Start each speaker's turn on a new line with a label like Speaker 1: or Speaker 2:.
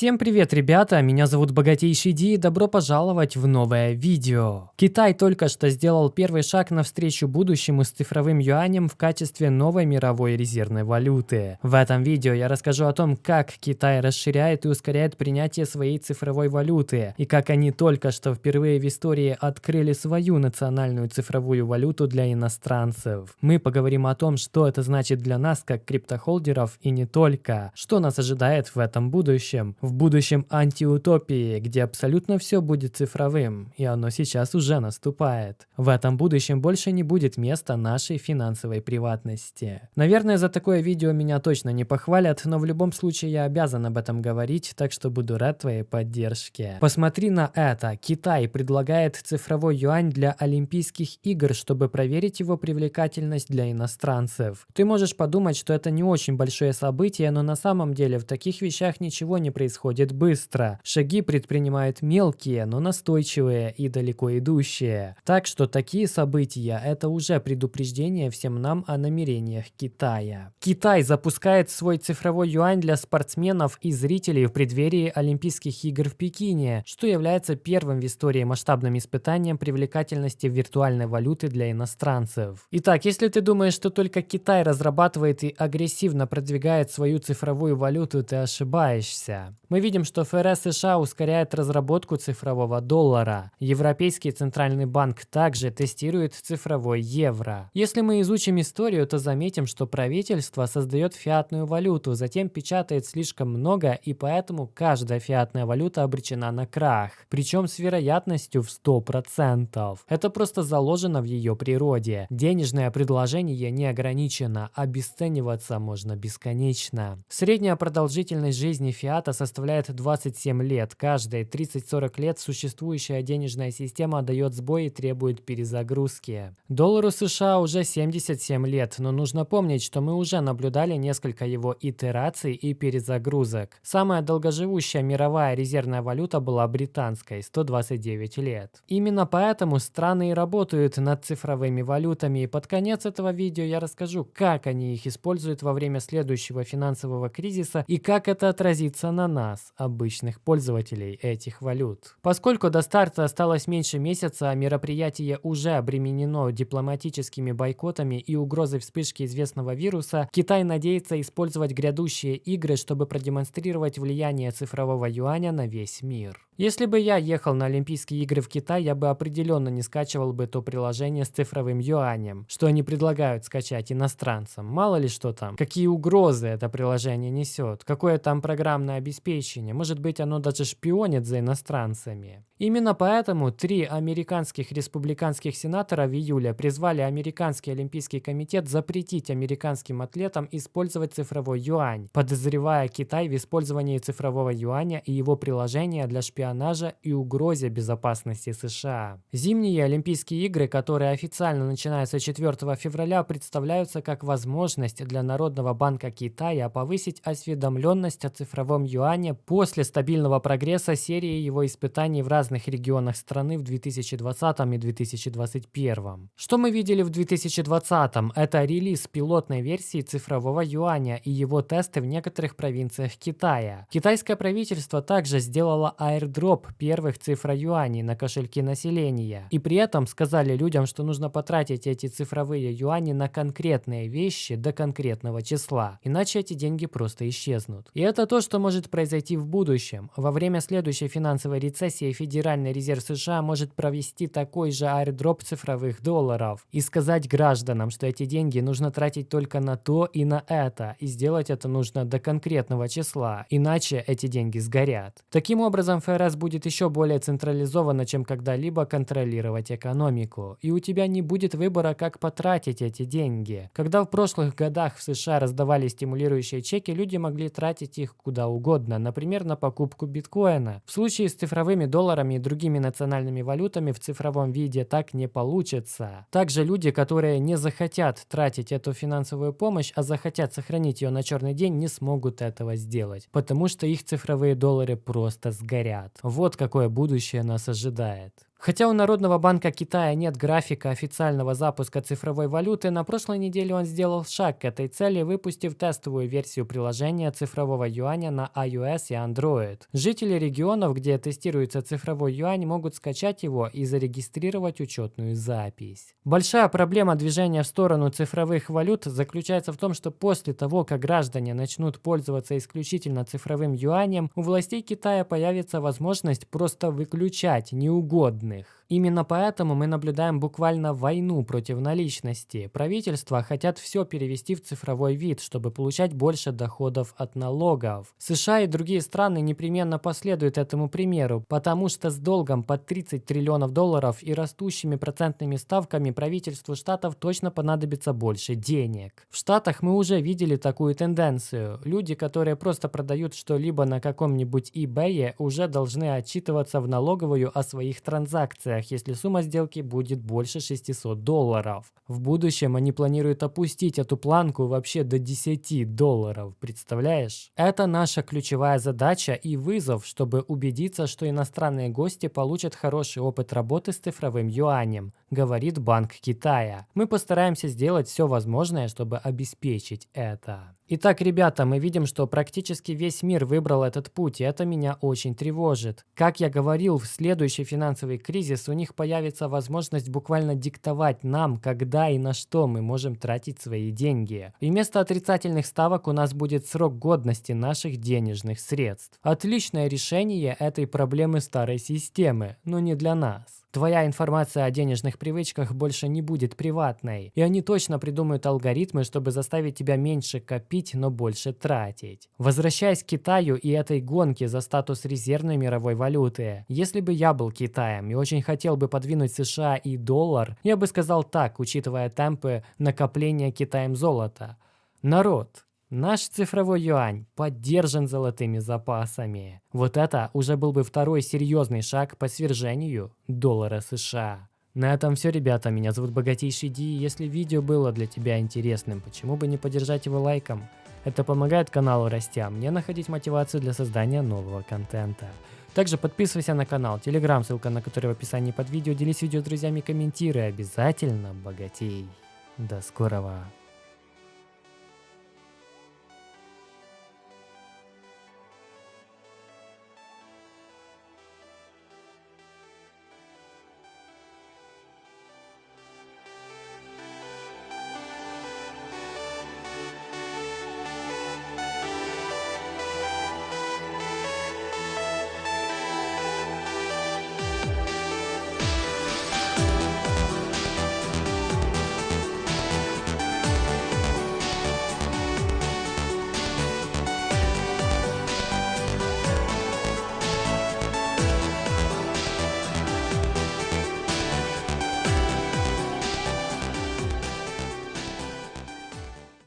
Speaker 1: Всем привет, ребята! Меня зовут Богатейший Ди и добро пожаловать в новое видео. Китай только что сделал первый шаг навстречу будущему с цифровым юанем в качестве новой мировой резервной валюты. В этом видео я расскажу о том, как Китай расширяет и ускоряет принятие своей цифровой валюты, и как они только что впервые в истории открыли свою национальную цифровую валюту для иностранцев. Мы поговорим о том, что это значит для нас как криптохолдеров и не только, что нас ожидает в этом будущем, в будущем антиутопии, где абсолютно все будет цифровым, и оно сейчас уже наступает. В этом будущем больше не будет места нашей финансовой приватности. Наверное, за такое видео меня точно не похвалят, но в любом случае я обязан об этом говорить, так что буду рад твоей поддержке. Посмотри на это. Китай предлагает цифровой юань для Олимпийских игр, чтобы проверить его привлекательность для иностранцев. Ты можешь подумать, что это не очень большое событие, но на самом деле в таких вещах ничего не происходит происходит быстро. Шаги предпринимают мелкие, но настойчивые и далеко идущие. Так что такие события – это уже предупреждение всем нам о намерениях Китая. Китай запускает свой цифровой юань для спортсменов и зрителей в преддверии Олимпийских игр в Пекине, что является первым в истории масштабным испытанием привлекательности виртуальной валюты для иностранцев. Итак, если ты думаешь, что только Китай разрабатывает и агрессивно продвигает свою цифровую валюту, ты ошибаешься. Мы видим, что ФРС США ускоряет разработку цифрового доллара. Европейский центральный банк также тестирует цифровой евро. Если мы изучим историю, то заметим, что правительство создает фиатную валюту, затем печатает слишком много, и поэтому каждая фиатная валюта обречена на крах. Причем с вероятностью в 100%. Это просто заложено в ее природе. Денежное предложение не ограничено, обесцениваться можно бесконечно. Средняя продолжительность жизни фиата составляет составляет 27 лет. Каждые 30-40 лет существующая денежная система дает сбой и требует перезагрузки. Доллару США уже 77 лет, но нужно помнить, что мы уже наблюдали несколько его итераций и перезагрузок. Самая долгоживущая мировая резервная валюта была британской – 129 лет. Именно поэтому страны и работают над цифровыми валютами, и под конец этого видео я расскажу, как они их используют во время следующего финансового кризиса и как это отразится на нас нас, обычных пользователей этих валют. Поскольку до старта осталось меньше месяца, мероприятие уже обременено дипломатическими бойкотами и угрозой вспышки известного вируса, Китай надеется использовать грядущие игры, чтобы продемонстрировать влияние цифрового юаня на весь мир. Если бы я ехал на Олимпийские игры в Китай, я бы определенно не скачивал бы то приложение с цифровым юанем, что они предлагают скачать иностранцам. Мало ли что там, какие угрозы это приложение несет, какое там программное обеспечение, может быть оно даже шпионит за иностранцами. Именно поэтому три американских республиканских сенатора в июле призвали Американский Олимпийский комитет запретить американским атлетам использовать цифровой юань, подозревая Китай в использовании цифрового юаня и его приложения для шпионажа и угрозе безопасности США. Зимние Олимпийские игры, которые официально начинаются 4 февраля, представляются как возможность для Народного банка Китая повысить осведомленность о цифровом юане после стабильного прогресса серии его испытаний в разных регионах страны в 2020 и 2021. Что мы видели в 2020? Это релиз пилотной версии цифрового юаня и его тесты в некоторых провинциях Китая. Китайское правительство также сделало airdrop дроп первых цифр юаней на кошельки населения. И при этом сказали людям, что нужно потратить эти цифровые юани на конкретные вещи до конкретного числа, иначе эти деньги просто исчезнут. И это то, что может произойти в будущем. Во время следующей финансовой рецессии Федеральный резерв США может провести такой же аирдроп цифровых долларов и сказать гражданам, что эти деньги нужно тратить только на то и на это, и сделать это нужно до конкретного числа, иначе эти деньги сгорят. Таким образом, ФРС будет еще более централизованно, чем когда-либо контролировать экономику. И у тебя не будет выбора, как потратить эти деньги. Когда в прошлых годах в США раздавали стимулирующие чеки, люди могли тратить их куда угодно, например, на покупку биткоина. В случае с цифровыми долларами и другими национальными валютами в цифровом виде так не получится. Также люди, которые не захотят тратить эту финансовую помощь, а захотят сохранить ее на черный день, не смогут этого сделать, потому что их цифровые доллары просто сгорят. Вот какое будущее нас ожидает. Хотя у Народного банка Китая нет графика официального запуска цифровой валюты, на прошлой неделе он сделал шаг к этой цели, выпустив тестовую версию приложения цифрового юаня на iOS и Android. Жители регионов, где тестируется цифровой юань, могут скачать его и зарегистрировать учетную запись. Большая проблема движения в сторону цифровых валют заключается в том, что после того, как граждане начнут пользоваться исключительно цифровым юанем, у властей Китая появится возможность просто выключать неугодные данных. Именно поэтому мы наблюдаем буквально войну против наличности. Правительства хотят все перевести в цифровой вид, чтобы получать больше доходов от налогов. США и другие страны непременно последуют этому примеру, потому что с долгом под 30 триллионов долларов и растущими процентными ставками правительству штатов точно понадобится больше денег. В Штатах мы уже видели такую тенденцию. Люди, которые просто продают что-либо на каком-нибудь eBay, уже должны отчитываться в налоговую о своих транзакциях рублях, если сумма сделки будет больше 600 долларов. В будущем они планируют опустить эту планку вообще до 10 долларов, представляешь? Это наша ключевая задача и вызов, чтобы убедиться, что иностранные гости получат хороший опыт работы с цифровым юанем, говорит Банк Китая. Мы постараемся сделать все возможное, чтобы обеспечить это. Итак, ребята, мы видим, что практически весь мир выбрал этот путь, и это меня очень тревожит. Как я говорил, в следующий финансовый кризис у них появится возможность буквально диктовать нам, когда и на что мы можем тратить свои деньги. И вместо отрицательных ставок у нас будет срок годности наших денежных средств. Отличное решение этой проблемы старой системы, но не для нас. Твоя информация о денежных привычках больше не будет приватной, и они точно придумают алгоритмы, чтобы заставить тебя меньше копить, но больше тратить. Возвращаясь к Китаю и этой гонке за статус резервной мировой валюты, если бы я был Китаем и очень хотел бы подвинуть США и доллар, я бы сказал так, учитывая темпы накопления Китаем золота. Народ, Наш цифровой юань поддержан золотыми запасами. Вот это уже был бы второй серьезный шаг по свержению доллара США. На этом все, ребята. Меня зовут Богатейший Ди. Если видео было для тебя интересным, почему бы не поддержать его лайком? Это помогает каналу расти, а мне находить мотивацию для создания нового контента. Также подписывайся на канал, телеграм, ссылка на который в описании под видео. Делись видео с друзьями, комментируй. Обязательно богатей. До скорого.